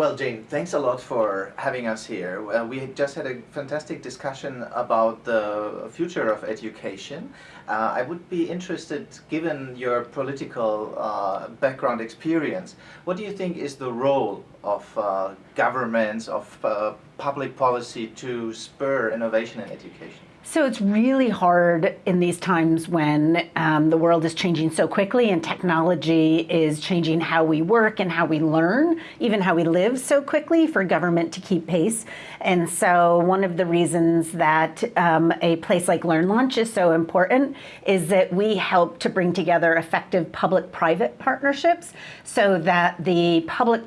Well, Jane, thanks a lot for having us here. Uh, we just had a fantastic discussion about the future of education. Uh, I would be interested, given your political uh, background experience, what do you think is the role of uh, governments, of uh, public policy to spur innovation in education? So it's really hard in these times when um, the world is changing so quickly and technology is changing how we work and how we learn, even how we live so quickly for government to keep pace. And so one of the reasons that um, a place like LearnLaunch is so important is that we help to bring together effective public-private partnerships so that the public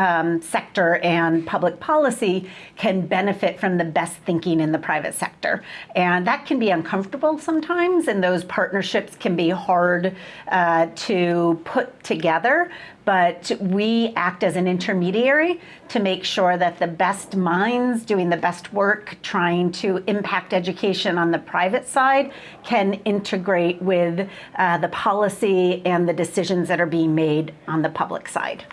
um, sector and public policy can benefit from the best thinking in the private sector. And that can be uncomfortable sometimes, and those partnerships can be hard uh, to put together. But we act as an intermediary to make sure that the best minds doing the best work, trying to impact education on the private side, can integrate with uh, the policy and the decisions that are being made on the public side.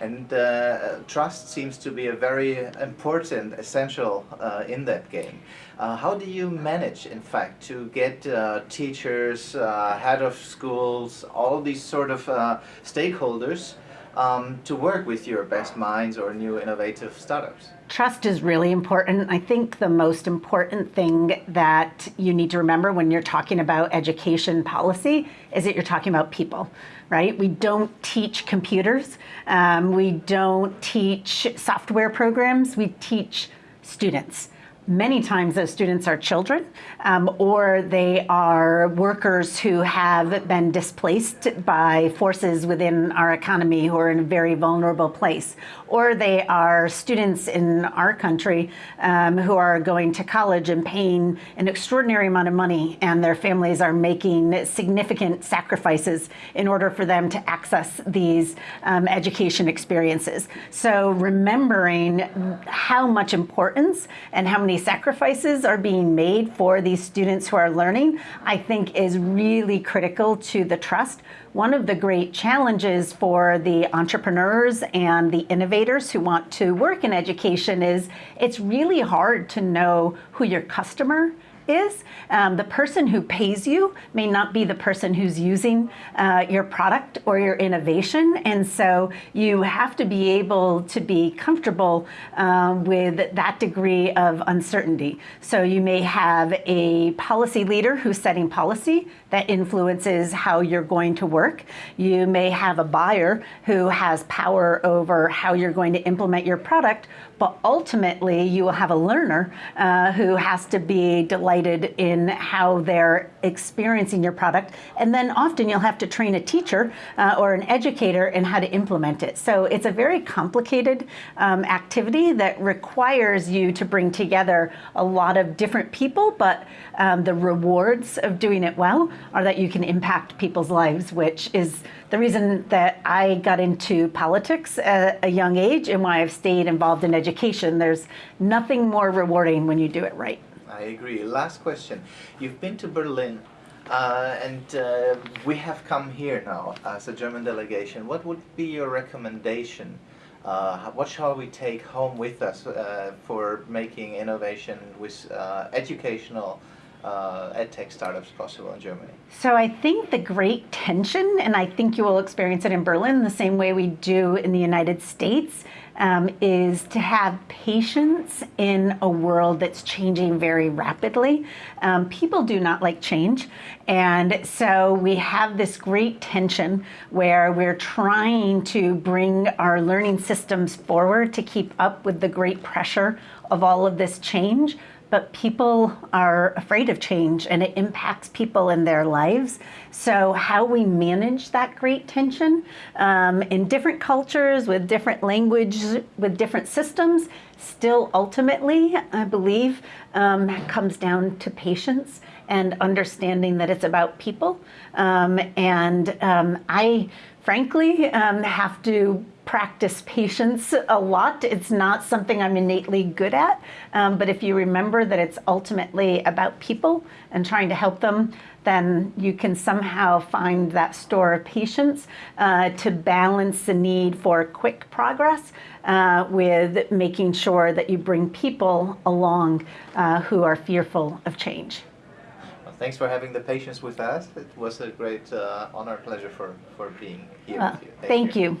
And uh, trust seems to be a very important, essential uh, in that game. Uh, how do you manage, in fact, to get uh, teachers, uh, head of schools, all these sort of uh, stakeholders um, to work with your best minds or new innovative startups? Trust is really important. I think the most important thing that you need to remember when you're talking about education policy is that you're talking about people, right? We don't teach computers. Um, we don't teach software programs. We teach students. Many times those students are children um, or they are workers who have been displaced by forces within our economy who are in a very vulnerable place. Or they are students in our country um, who are going to college and paying an extraordinary amount of money and their families are making significant sacrifices in order for them to access these um, education experiences. So remembering how much importance and how many sacrifices are being made for these students who are learning, I think is really critical to the trust. One of the great challenges for the entrepreneurs and the innovators who want to work in education is it's really hard to know who your customer is. Um, the person who pays you may not be the person who's using uh, your product or your innovation. And so you have to be able to be comfortable uh, with that degree of uncertainty. So you may have a policy leader who's setting policy that influences how you're going to work. You may have a buyer who has power over how you're going to implement your product, but ultimately you will have a learner uh, who has to be delighted in how they're experiencing your product. And then often you'll have to train a teacher uh, or an educator in how to implement it. So it's a very complicated um, activity that requires you to bring together a lot of different people, but um, the rewards of doing it well are that you can impact people's lives, which is the reason that I got into politics at a young age and why I've stayed involved in education. There's nothing more rewarding when you do it right. I agree. Last question. You've been to Berlin uh, and uh, we have come here now as a German delegation. What would be your recommendation? Uh, what shall we take home with us uh, for making innovation with uh, educational uh, edtech startups possible in Germany? So I think the great tension, and I think you will experience it in Berlin the same way we do in the United States, um, is to have patience in a world that's changing very rapidly. Um, people do not like change. And so we have this great tension where we're trying to bring our learning systems forward to keep up with the great pressure of all of this change but people are afraid of change and it impacts people in their lives. So how we manage that great tension um, in different cultures with different language, with different systems, still ultimately, I believe, um, comes down to patience and understanding that it's about people. Um, and um, I frankly um, have to practice patience a lot. It's not something I'm innately good at, um, but if you remember that it's ultimately about people and trying to help them, then you can somehow find that store of patience uh, to balance the need for quick progress uh, with making sure that you bring people along uh, who are fearful of change. Thanks for having the patience with us. It was a great uh, honor, pleasure for, for being here Uh, with you. thank you.